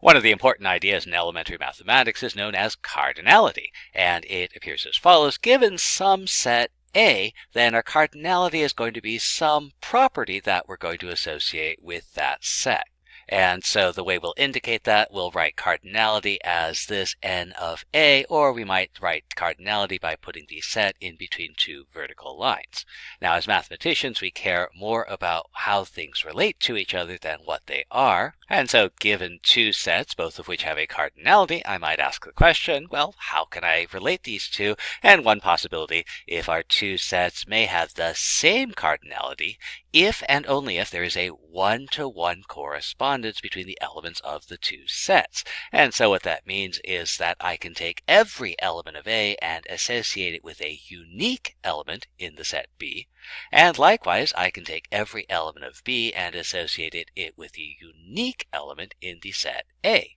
One of the important ideas in elementary mathematics is known as cardinality, and it appears as follows. Given some set A, then our cardinality is going to be some property that we're going to associate with that set. And so the way we'll indicate that, we'll write cardinality as this n of a, or we might write cardinality by putting the set in between two vertical lines. Now, as mathematicians, we care more about how things relate to each other than what they are. And so given two sets, both of which have a cardinality, I might ask the question, well, how can I relate these two? And one possibility, if our two sets may have the same cardinality, if and only if there is a one-to-one correspondence between the elements of the two sets. And so what that means is that I can take every element of A and associate it with a unique element in the set B. And likewise, I can take every element of B and associate it with a unique element in the set A.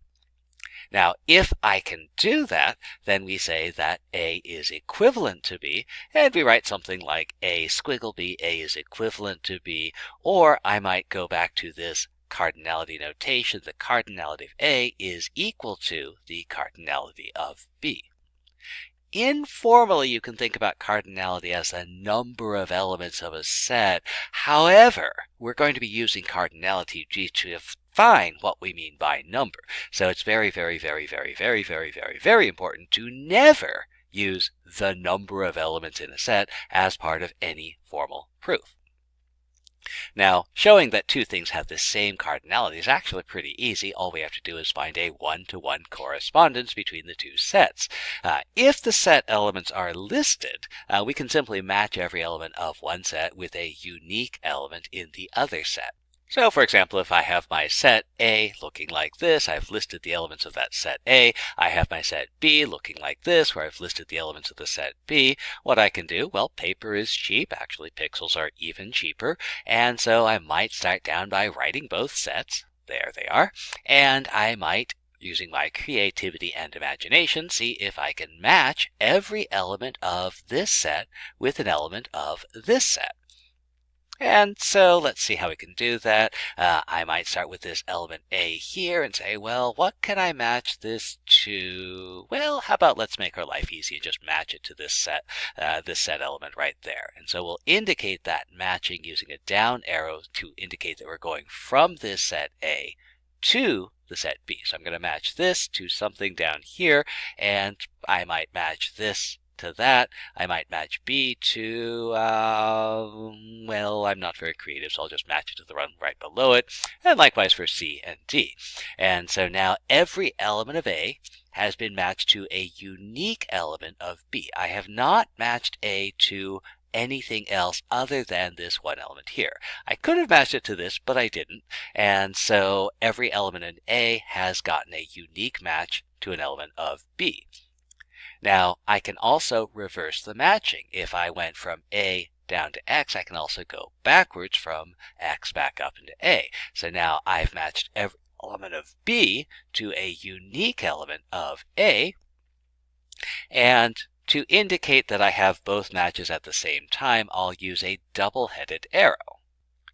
Now, if I can do that, then we say that A is equivalent to B, and we write something like A squiggle B, A is equivalent to B, or I might go back to this cardinality notation. The cardinality of A is equal to the cardinality of B. Informally, you can think about cardinality as the number of elements of a set. However, we're going to be using cardinality to define what we mean by number. So it's very, very, very, very, very, very, very, very important to never use the number of elements in a set as part of any formal proof. Now, showing that two things have the same cardinality is actually pretty easy. All we have to do is find a one-to-one -one correspondence between the two sets. Uh, if the set elements are listed, uh, we can simply match every element of one set with a unique element in the other set. So for example, if I have my set A looking like this, I've listed the elements of that set A. I have my set B looking like this, where I've listed the elements of the set B. What I can do, well, paper is cheap. Actually, pixels are even cheaper. And so I might start down by writing both sets. There they are. And I might using my creativity and imagination, see if I can match every element of this set with an element of this set. And so let's see how we can do that. Uh, I might start with this element A here and say, well, what can I match this to? Well, how about let's make our life easy and just match it to this set, uh, this set element right there. And so we'll indicate that matching using a down arrow to indicate that we're going from this set A to the set B. So I'm going to match this to something down here, and I might match this to that. I might match B to, um, well, I'm not very creative, so I'll just match it to the one right below it. And likewise for C and D. And so now every element of A has been matched to a unique element of B. I have not matched A to anything else other than this one element here. I could have matched it to this, but I didn't. And so every element in A has gotten a unique match to an element of B. Now, I can also reverse the matching. If I went from A down to X, I can also go backwards from X back up into A. So now I've matched every element of B to a unique element of A. And to indicate that I have both matches at the same time, I'll use a double-headed arrow.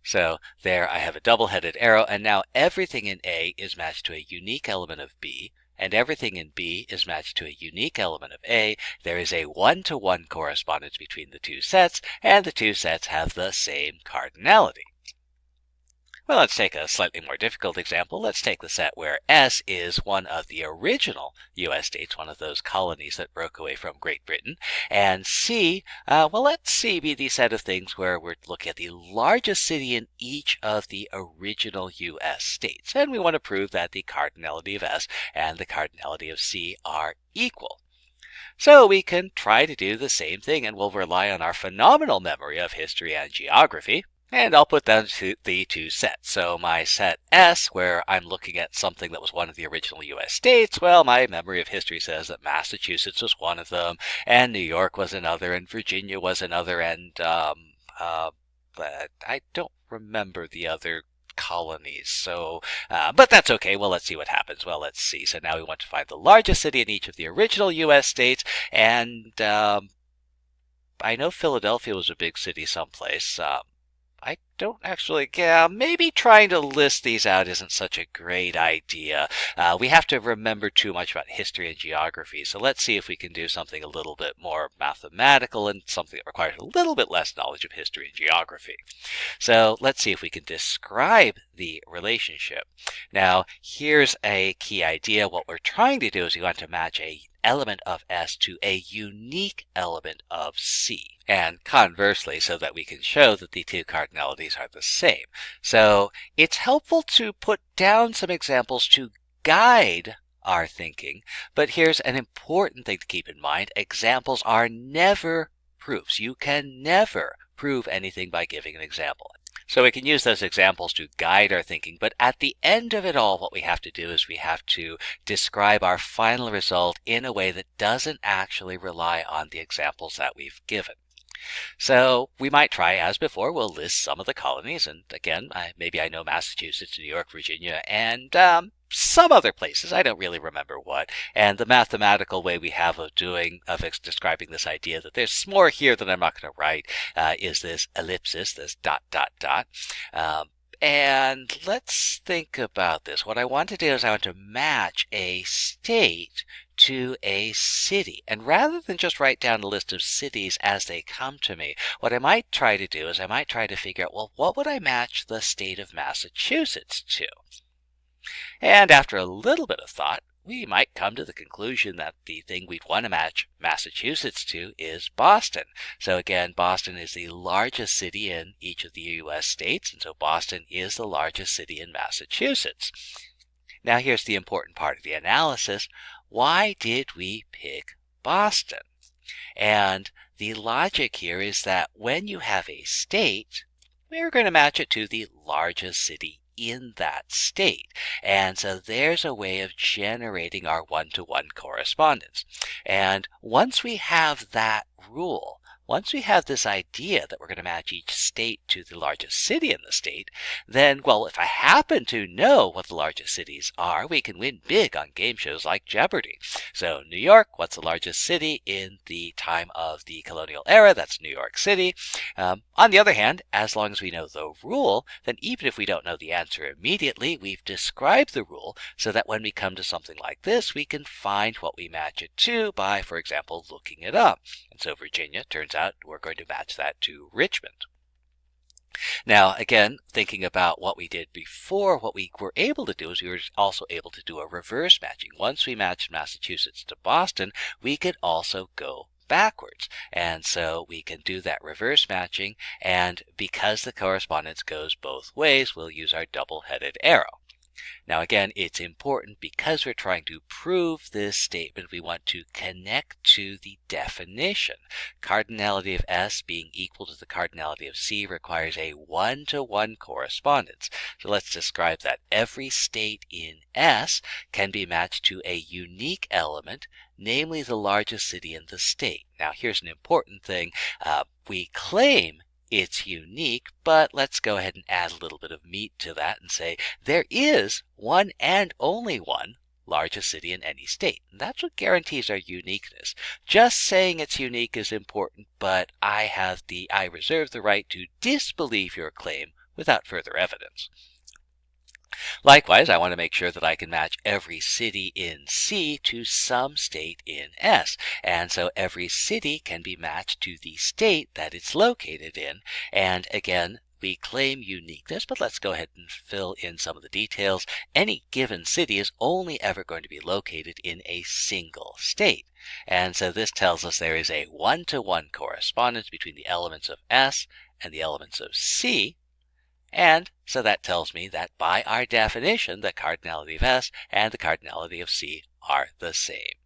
So there I have a double-headed arrow, and now everything in A is matched to a unique element of B, and everything in B is matched to a unique element of A, there is a one-to-one -one correspondence between the two sets, and the two sets have the same cardinality. Well, let's take a slightly more difficult example. Let's take the set where S is one of the original U.S. states, one of those colonies that broke away from Great Britain. And C, uh, well, let C be the set of things where we're looking at the largest city in each of the original U.S. states. And we want to prove that the cardinality of S and the cardinality of C are equal. So we can try to do the same thing and we'll rely on our phenomenal memory of history and geography. And I'll put down the two sets. So my set S, where I'm looking at something that was one of the original U.S. states, well, my memory of history says that Massachusetts was one of them, and New York was another, and Virginia was another, and um, uh, but I don't remember the other colonies. So, uh, but that's okay. Well, let's see what happens. Well, let's see. So now we want to find the largest city in each of the original U.S. states, and um, I know Philadelphia was a big city someplace. Um, I don't actually, yeah, maybe trying to list these out isn't such a great idea. Uh, we have to remember too much about history and geography, so let's see if we can do something a little bit more mathematical and something that requires a little bit less knowledge of history and geography. So let's see if we can describe the relationship. Now, here's a key idea. What we're trying to do is we want to match a element of S to a unique element of C. And conversely, so that we can show that the two cardinalities are the same. So it's helpful to put down some examples to guide our thinking. But here's an important thing to keep in mind. Examples are never proofs. You can never prove anything by giving an example. So we can use those examples to guide our thinking, but at the end of it all, what we have to do is we have to describe our final result in a way that doesn't actually rely on the examples that we've given. So we might try, as before, we'll list some of the colonies. And again, I, maybe I know Massachusetts, New York, Virginia, and um, some other places. I don't really remember what. And the mathematical way we have of doing, of describing this idea that there's more here that I'm not going to write, uh, is this ellipsis, this dot, dot, dot. Um, and let's think about this. What I want to do is I want to match a state to a city. And rather than just write down a list of cities as they come to me, what I might try to do is I might try to figure out, well, what would I match the state of Massachusetts to? And after a little bit of thought, we might come to the conclusion that the thing we'd want to match Massachusetts to is Boston. So again, Boston is the largest city in each of the U.S. states, and so Boston is the largest city in Massachusetts. Now here's the important part of the analysis. Why did we pick Boston? And the logic here is that when you have a state, we're going to match it to the largest city in that state. And so there's a way of generating our one-to-one -one correspondence. And once we have that rule, once we have this idea that we're going to match each state to the largest city in the state, then, well, if I happen to know what the largest cities are, we can win big on game shows like Jeopardy! So, New York, what's the largest city in the time of the colonial era? That's New York City. Um, on the other hand, as long as we know the rule, then even if we don't know the answer immediately, we've described the rule so that when we come to something like this, we can find what we match it to by, for example, looking it up. And so Virginia turns out we're going to match that to Richmond. Now, again, thinking about what we did before, what we were able to do is we were also able to do a reverse matching. Once we matched Massachusetts to Boston, we could also go backwards. And so we can do that reverse matching. And because the correspondence goes both ways, we'll use our double-headed arrow. Now again, it's important because we're trying to prove this statement, we want to connect to the definition. Cardinality of S being equal to the cardinality of C requires a one-to-one -one correspondence. So let's describe that. Every state in S can be matched to a unique element, namely the largest city in the state. Now here's an important thing. Uh, we claim it's unique, but let's go ahead and add a little bit of meat to that and say there is one and only one largest city in any state. And that's what guarantees our uniqueness. Just saying it's unique is important, but I have the I reserve the right to disbelieve your claim without further evidence. Likewise, I want to make sure that I can match every city in C to some state in S. And so every city can be matched to the state that it's located in. And again, we claim uniqueness, but let's go ahead and fill in some of the details. Any given city is only ever going to be located in a single state. And so this tells us there is a one-to-one -one correspondence between the elements of S and the elements of C. And so that tells me that by our definition, the cardinality of S and the cardinality of C are the same.